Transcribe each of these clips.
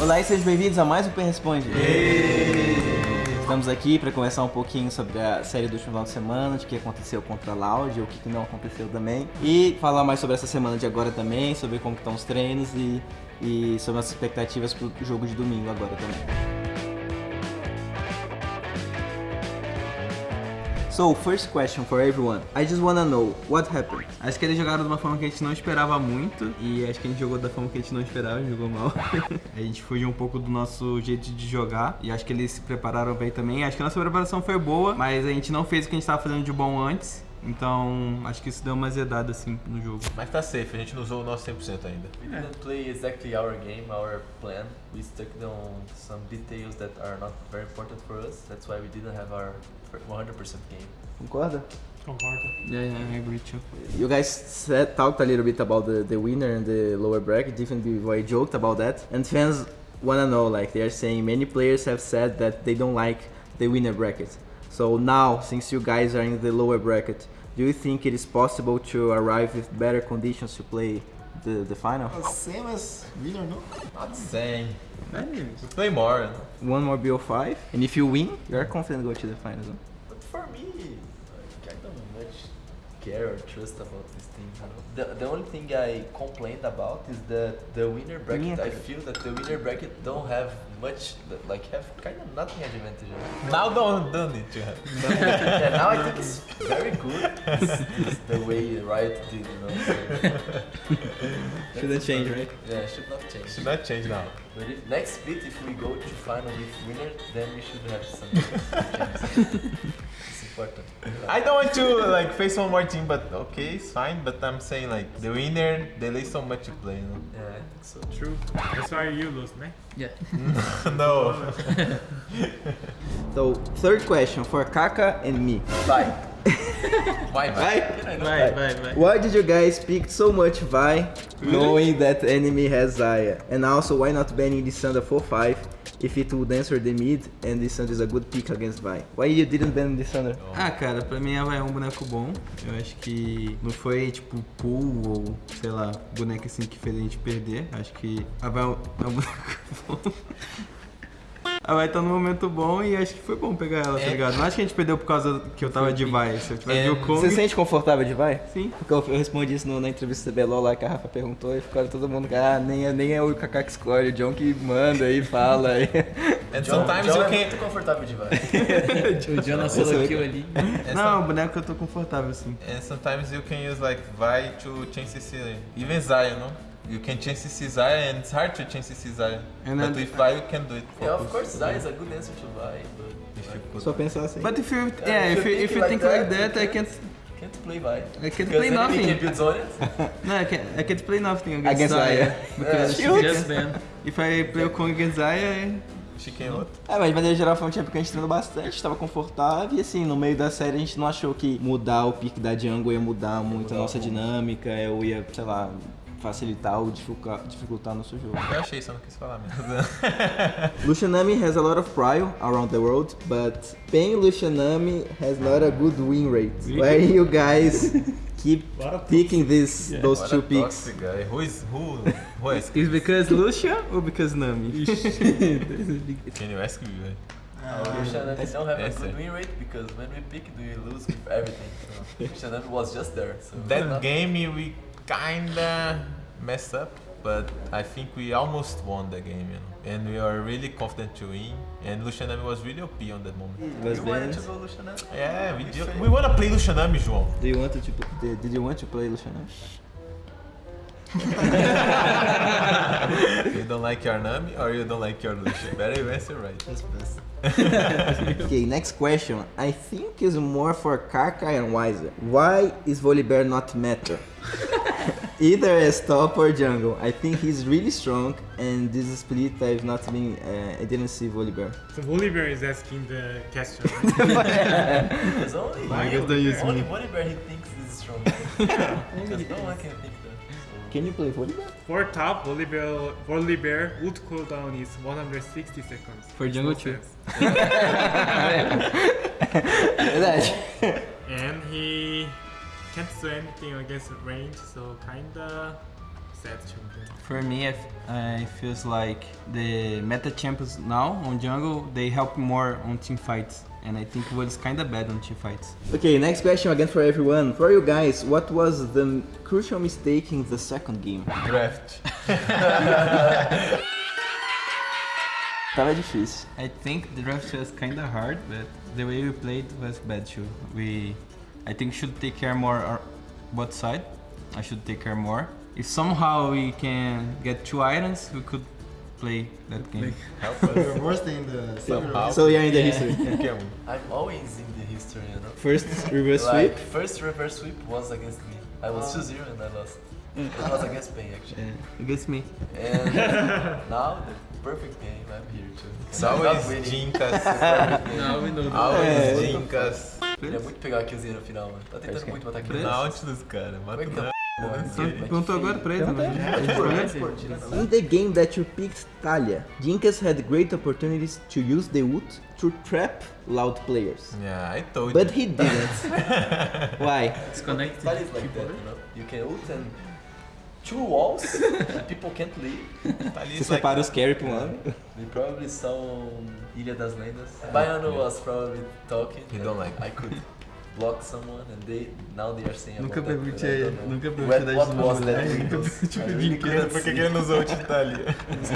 Olá e sejam bem-vindos a mais um Pen Responde. Estamos aqui para conversar um pouquinho sobre a série do último final de semana, de que aconteceu contra a Loud, o que que não aconteceu também. E falar mais sobre essa semana de agora também, sobre como estão os treinos e, e sobre as expectativas para o jogo de domingo agora também. So, first question for everyone. I just wanna know what happened. Acho que eles jogaram de uma forma que a gente não esperava muito e acho que a gente jogou da forma que a gente não esperava, jogou mal. a gente fugiu um pouco do nosso jeito de jogar e acho que eles se prepararam bem também. Acho que a nossa preparação foi boa, mas a gente não fez o que a gente estava fazendo de bom antes. Então, acho que isso deu uma azedada assim no jogo. Mas tá safe, a gente não usou o nosso 100% ainda. We didn't play exactly our game, our plan. We stuck on some details that are not very important for us. That's why we didn't have our 100% game. Concorda? Concordo. Yeah, yeah, I agree too. You guys said, talked a little bit about the, the winner and the lower bracket, even before I joked about that. And fans wanna know, like they are saying, many players have said that they don't like the winner bracket. So now, since you guys are in the lower bracket, do you think it is possible to arrive with better conditions to play the, the final? Same as winner, no? Not the same. Anyways. We play more. One more BO5, and if you win, you are confident to go to the finals. No? But for me, like, I don't much care or trust about this thing. You know? The the only thing I complained about is that the winner bracket. I feel that the winner bracket don't have much, like have kind of nothing advantage. You? Now don't, don't need to have. But, yeah, now I think it's very good. It's, it's the way Riot did, you know. So Shouldn't change, right? yeah, should not change. Should not change now. But if, next split, if we go to final with winner, then we should have some it's important. I don't want to like face one more team, but okay, it's fine. But I'm saying like the winner, they lay so much to play. You know? Yeah, I think so. True. That's why you lose, né? Yeah. no. So, third question for Kaka and me. Bye. Bye, Vai? Vai, vai, vai. Why did you guys pick so much Vi, knowing that enemy has Zaya? And also, why not banning Lissandra for 5 if it would answer the mid and Lissandra is a good pick against Vi? Why you didn't ban Lissandra? Ah, cara, pra mim ela é um boneco bom. Eu acho que não foi tipo pool ou sei lá, boneco assim que fez a gente perder. Acho que a Vai é um é um boneco bom. A Vai tá num momento bom e acho que foi bom pegar ela, tá É. ligado? Não acho que a gente perdeu por causa que eu tava de Vai. Se eu tivesse É, de Wukong, Você se sente confortável de Vi? sim. Porque eu, eu respondi isso no- na entrevista do CBLOL lá que a Rafa perguntou e ficaram todo mundo, ah, nem é, nem é o Kaká que escolhe, o John que manda e fala. aí. And John, sometimes John you é can. muito confortável de vai. O Jonas solo kill ali. Não, o boneco eu tô confortável sim. And sometimes you can use like Vi to change CC, even Zaya, no? You can change CC Zaya, and it's hard to change CC Zaya. And but then- with Vi, you can do it. Yeah, of course, Zai is a good answer to buy, but If you could. Só pensar assim. But if you, Yeah, yeah, if if you if you like think like that, that, I can't, can't play buy. I can't Because play nothing. can build on it. No, I can't, I can't play nothing against, Against Zaya. Zaya. Because Yeah. Just ban. if I play o Kong against Zaya, She can what? É, mas de maneira geral foi um champion que a gente treinou bastante, tava confortável e assim, no meio da série a gente não achou que mudar o pique da jungle ia mudar muito a nossa dinâmica, ou ia, sei lá, facilitar ou dificultar, dificultar nosso jogo. Eu achei, só não quis falar mesmo. Lucianami has a lot of prio around the world, but Pen Lucianami has not a good win rate. Why you guys keep picking this those What two a picks? Who is who? Who is? it's because Lucia or because Nami? Can you ask me? velho? Uh, Shannon don't have a good win rate because when we pick, we lose with everything. So Shannon was just there. So That game we kinda messed up, but I think we almost won the game, you know. And we are really confident to win. And Lucianami was really OP on that moment. Was You wanted to go Lucianami? Yeah, we, We do, we wanna play Lucianami, João. Do you want to did did you want to play Lucianami? you don't like your Nami or you don't like your Lucian? Better you answer right. Okay, next question. I think is more for Kaka and Wiser. Why is Volibear not meta? Either as top or jungle. I think he's really strong, and this split I've not been. Uh, I didn't see Volibear. So Volibear is asking the question. right? Because only I guess they use only me. Volibear he thinks is strong. Because no one can think that. So Can you play Volibear? For top, Volibear, Volibear would cooldown is 160 seconds. For jungle No too. sense. And he can't do anything against range, so kinda Set champion. For me, I, f- I feels like the meta champions now on jungle they help more on team fights, and I think it was kind of bad on team fights. Okay, next question again for everyone. For you guys, what was the crucial mistake in the second game? Draft. Tava difícil. I think the draft was kind of hard, but the way we played was bad too. We, I think, should take care more our both side. I should take care more. If somehow we can get two items, we could play that game. Help us. We're worse than the Somehow. So you're in the history. Qualquer um. I'm always in the history, you know. First reverse like, sweep. first reverse sweep was against me. I was 2-0 and I lost. It was against Spain actually. Yeah, against me. And now the perfect game, I'm here too. It's And I'm not always winning. Jinkas. Não, we know. Always Jinkas. Queria muito pegar a killzinha no final, mano. Tá tentando muito botar kill. Na onde dos caras? Como Mata é que tá? é que- Perguntou agora pra ele, não. In the game that you picked Talia, Jinkas had great opportunities to use the ult to trap loud players. Yeah, I told But you. he didn't. Why? Disconnected. That is like that, you know. You can ult and two walls, people can't leave. Tá ali, Você like- separa os carry pra um lado. They probably saw Ilha das Lendas. Baiano was probably talking. He and don't like I could block someone and they now they are saying Nunca perguntei, nunca What, perguntei what da was that mulher. Windows? I really Por couldn't que, que see. ele não usou o tá ali?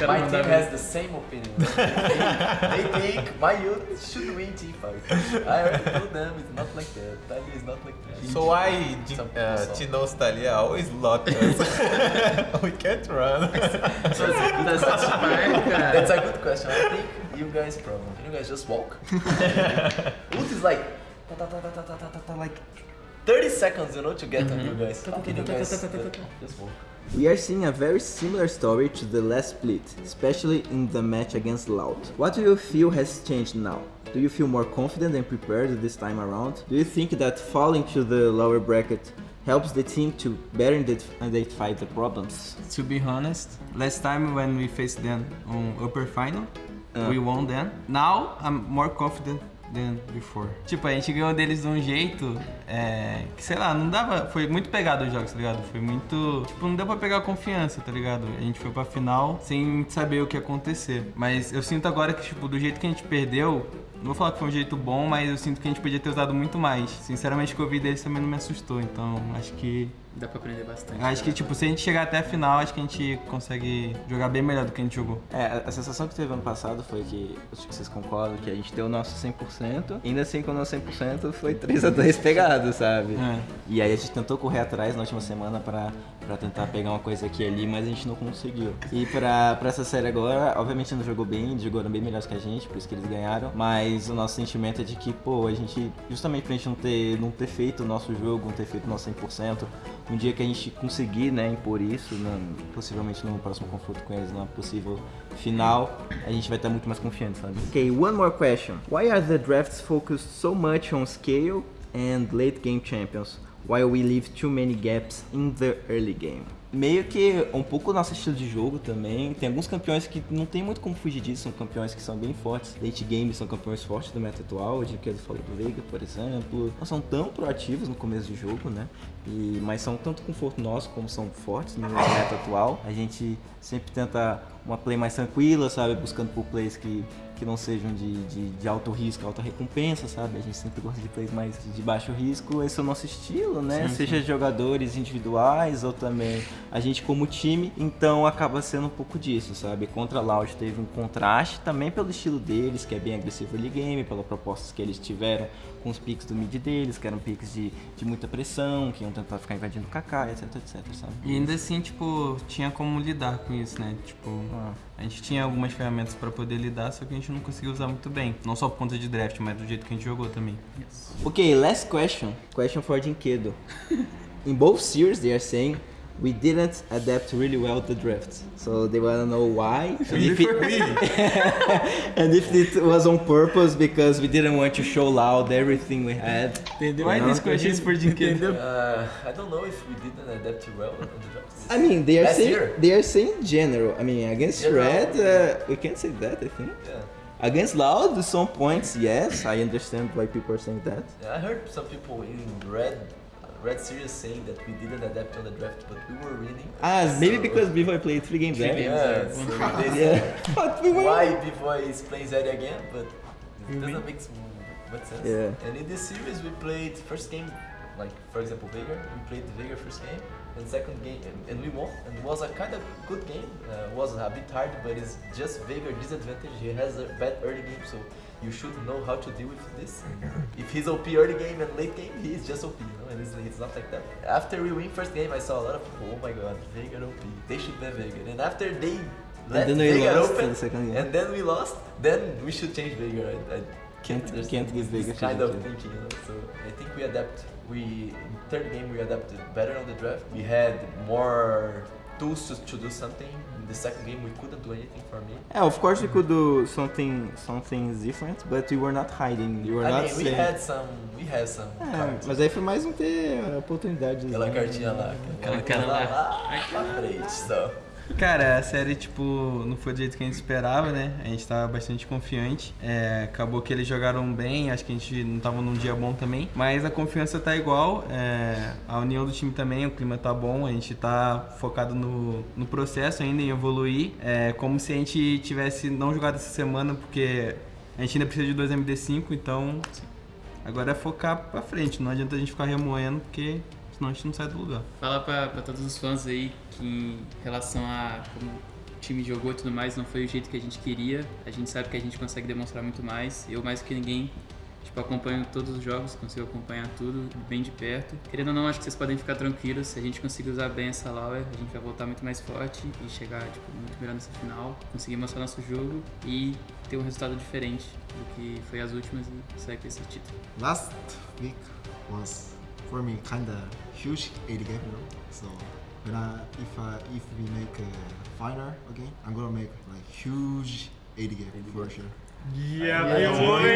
My team has the same opinion. they, they think my youth should win team fight. I already told them it's not like that. Tali is not like that. So why uh. Tino's Talia always lock us? we can't run. So it's a good That's cara. That's a good question. I think you guys problem. Can you guys just walk? Ult is like like 30 seconds, you know, to get mm -hmm. on you guys. Guys just? We are seeing a very similar story to the last split, especially in the match against Laut. What do you feel has changed now? Do you feel more confident and prepared this time around? Do you think that falling to the lower bracket helps the team to better identify the problems. To be honest, last time when we faced them on upper final, uh, we won then. Now I'm more confident than before. Tipo, a gente ganhou deles de um jeito é, que, sei lá, não dava. Foi muito pegado os jogos, tá ligado? Foi muito. Tipo, não deu pra pegar confiança, tá ligado? A gente foi pra final sem saber o que ia acontecer. Mas eu sinto agora que, tipo, do jeito que a gente perdeu. Não vou falar que foi um jeito bom, mas eu sinto que a gente podia ter usado muito mais. Sinceramente, o que eu vi deles também não me assustou. Então, acho que Dá pra aprender bastante. Acho que, tipo, se a gente chegar até a final, acho que a gente consegue jogar bem melhor do que a gente jogou. É, a sensação que teve ano passado foi que, acho que vocês concordam, que a gente deu o nosso 100%, ainda assim com o nosso 100% foi 3 a 2 pegado, sabe? É. E aí a gente tentou correr atrás na última semana pra, pra tentar pegar uma coisa aqui e ali, mas a gente não conseguiu. E pra, pra essa série agora, obviamente não jogou bem, eles jogaram bem melhores que a gente, por isso que eles ganharam, mas o nosso sentimento é de que, pô, a gente, justamente pra gente não ter, não ter feito o nosso jogo, não ter feito o nosso 100%, um dia que a gente conseguir, né, impor isso, né, possivelmente no próximo confronto com eles, numa possível final, a gente vai estar muito mais confiante, sabe? Okay, one more question. Why are the drafts focused so much on scale and late game champions, while we leave too many gaps in the early game? Meio que um pouco o nosso estilo de jogo também. Tem alguns campeões que não tem muito como fugir disso, são campeões que são bem fortes. Late game são campeões fortes do meta atual, de que eu falei do Veiga, por exemplo. Não são tão proativos no começo de jogo, né? E, mas são tanto conforto nosso como são fortes no meta atual. A gente sempre tenta uma play mais tranquila, sabe? Buscando por plays que, que não sejam de, de, de alto risco, alta recompensa, sabe? A gente sempre gosta de plays mais de baixo risco. Esse é o nosso estilo, né? Seja de jogadores individuais ou também a gente como time. Então acaba sendo um pouco disso, sabe? Contra a Loud teve um contraste também pelo estilo deles, que é bem agressivo early game, pelas propostas que eles tiveram com os picks do mid deles, que eram picks de, de muita pressão, que iam tentar ficar invadindo o KK, etc, etc, sabe? E ainda assim, tipo, tinha como lidar com isso, né? Tipo, Ah. a gente tinha algumas ferramentas pra poder lidar, só que a gente não conseguiu usar muito bem. Não só por conta de draft, mas do jeito que a gente jogou também. Okay, last question. Question for Jinkedo. In both series, they are saying we didn't adapt really well to drift. So they want to know why. And if, it, and if it was on purpose because we didn't want to show loud everything we had. Entendeu? Why Não, this question is for Jinkedo? Uh, I don't know if we didn't adapt well on the drafts. I mean, they are Last saying year? they are saying general. I mean, against General. Red, uh, we can't say that. I think Yeah. against Loud, at some points, yes, I understand why people are saying that. Yeah, I heard some people in red Red Series saying that we didn't adapt on the draft, but we were winning. Ah, maybe So- because Bivoy played three games there. Yeah, so they Yeah. But we were. why Bivoy is playing Zeri again, but it doesn't make much sense. Yeah. And in this series, we played first game, like for example Veigar, we played the Veigar first game, and second game, and, and we won. And it was a kind of good game. Uh, was a bit hard, but it's just Veigar disadvantage. He has a bad early game, so you should know how to deal with this. if he's OP early game and late game, he is just OP, you know, and it's, it's not like that. After we win first game, I saw a lot of people, oh my god, Veigar OP, they should ban Veigar. And after they let then we lost open, in the second game. and then we lost, then we should change Veigar. I, I Can't- understand can't give this kind of thinking, you know. So I think we adapt. We in third game we adapted better on the draft. We had more tools to, to do something. In the second game we couldn't do anything for me. Yeah, of course we could do something something different, but we were not hiding. You were I not mean, we saying. had some, we had some. É, cards. mas aí foi mais um ter oportunidades. Aquela né? cartinha lá. Aquela cara lá. lá pra frente, só. Cara, a série, tipo, não foi do jeito que a gente esperava, né? A gente tava bastante confiante. É, acabou que eles jogaram bem, acho que a gente não tava num dia bom também. Mas a confiança tá igual, é, a união do time também, o clima tá bom, a gente tá focado no, no processo ainda, em evoluir. É como se a gente tivesse não jogado essa semana, porque a gente ainda precisa de dois MD5, então agora é focar pra frente. Não adianta a gente ficar remoendo, porque senão a gente não sai do lugar. Falar pra, pra todos os fãs aí que em relação a como o time jogou e tudo mais, não foi o jeito que a gente queria. A gente sabe que a gente consegue demonstrar muito mais. Eu mais que ninguém, tipo, acompanho todos os jogos, consigo acompanhar tudo bem de perto. Querendo ou não, acho que vocês podem ficar tranquilos. Se a gente conseguir usar bem essa Lauer, a gente vai voltar muito mais forte e chegar, tipo, muito melhor nessa final. Conseguir mostrar nosso jogo e ter um resultado diferente do que foi as últimas e sair com esse título. last week was for me kinda huge 80 game, you know. So when I if I if we make a final again, I'm gonna make like huge 80 game for sure. Yeah, Yeah, Vai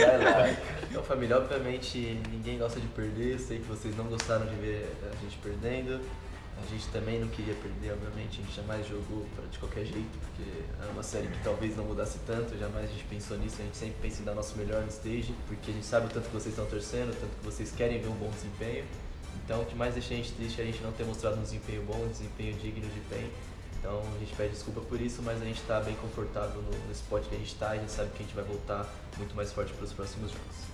lá, vai lá. Então, família, obviamente ninguém gosta de perder. Sei que vocês não gostaram de ver a gente perdendo. A gente também não queria perder, obviamente. A gente jamais jogou pra, de qualquer jeito, porque é uma série que talvez não mudasse tanto. Jamais a gente pensou nisso. A gente sempre pensa em dar nosso melhor no stage, porque a gente sabe o tanto que vocês estão torcendo, o tanto que vocês querem ver um bom desempenho. Então, o que mais deixa a gente triste é a gente não ter mostrado um desempenho bom, um desempenho digno de PEN. Então a gente pede desculpa por isso, mas a gente está bem confortável no, no spot que a gente está. A gente sabe que a gente vai voltar muito mais forte para os próximos jogos.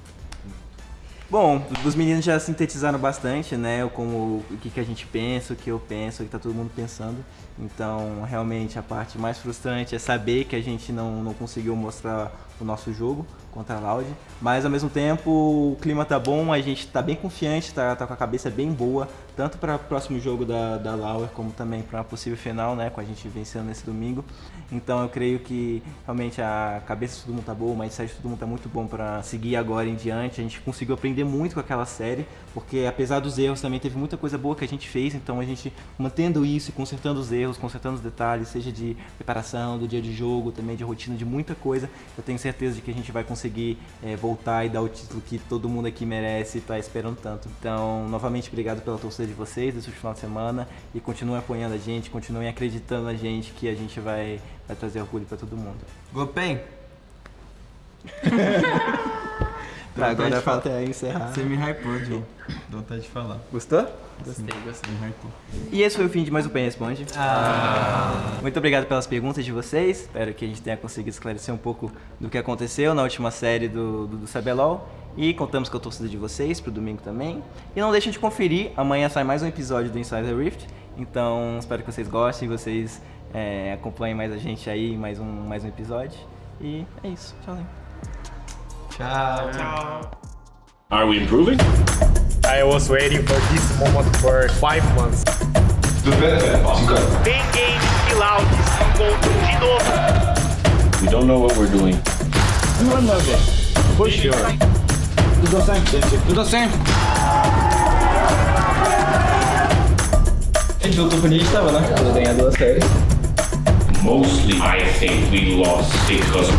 Bom, os meninos já sintetizaram bastante, né? Como o que, que a gente pensa, o que eu penso, o que tá todo mundo pensando. Então, realmente, a parte mais frustrante é saber que a gente não, não conseguiu mostrar o nosso jogo contra a Loud. Mas, ao mesmo tempo, o clima tá bom, a gente tá bem confiante, tá, tá com a cabeça bem boa, tanto para o próximo jogo da, da Lauer, como também para a possível final, né? Com a gente vencendo nesse domingo. Então, eu creio que, realmente, a cabeça de todo mundo tá boa, o mindset de todo mundo tá muito bom para seguir agora em diante. A gente conseguiu aprender muito com aquela série, porque apesar dos erros, também teve muita coisa boa que a gente fez. Então, a gente mantendo isso e consertando os erros, consertando os detalhes, seja de preparação, do dia de jogo, também de rotina, de muita coisa, eu tenho certeza de que a gente vai conseguir eh, voltar e dar o título que todo mundo aqui merece e tá esperando tanto. Então, novamente, obrigado pela torcida de vocês desse final de semana e continuem apoiando a gente, continuem acreditando na gente que a gente vai, vai trazer orgulho para todo mundo. Gopen, Tá, agora de falta é encerrar. você me hypou, Joe. Dá vontade de falar. Gostou? Gostei, gostei. Me hypou. E esse foi o fim de mais um Pen Responde. Muito obrigado pelas perguntas de vocês. Espero que a gente tenha conseguido esclarecer um pouco do que aconteceu na última série do, do, do CBLOL. E contamos com a torcida de vocês pro domingo também. E não deixem de conferir, amanhã sai mais um episódio do Inside the Rift. Então espero que vocês gostem, vocês é, acompanhem mais a gente aí, mais um, mais um episódio. E é isso. Tchau. Tchau. Ciao. Are we improving? I was waiting for this moment for five months. Bem game, kill out, encontro de novo. We don't know what we're doing. For sure. A gente voltou quando a gente tava, né? Pra ganhar duas séries. Mostly, I think we lost because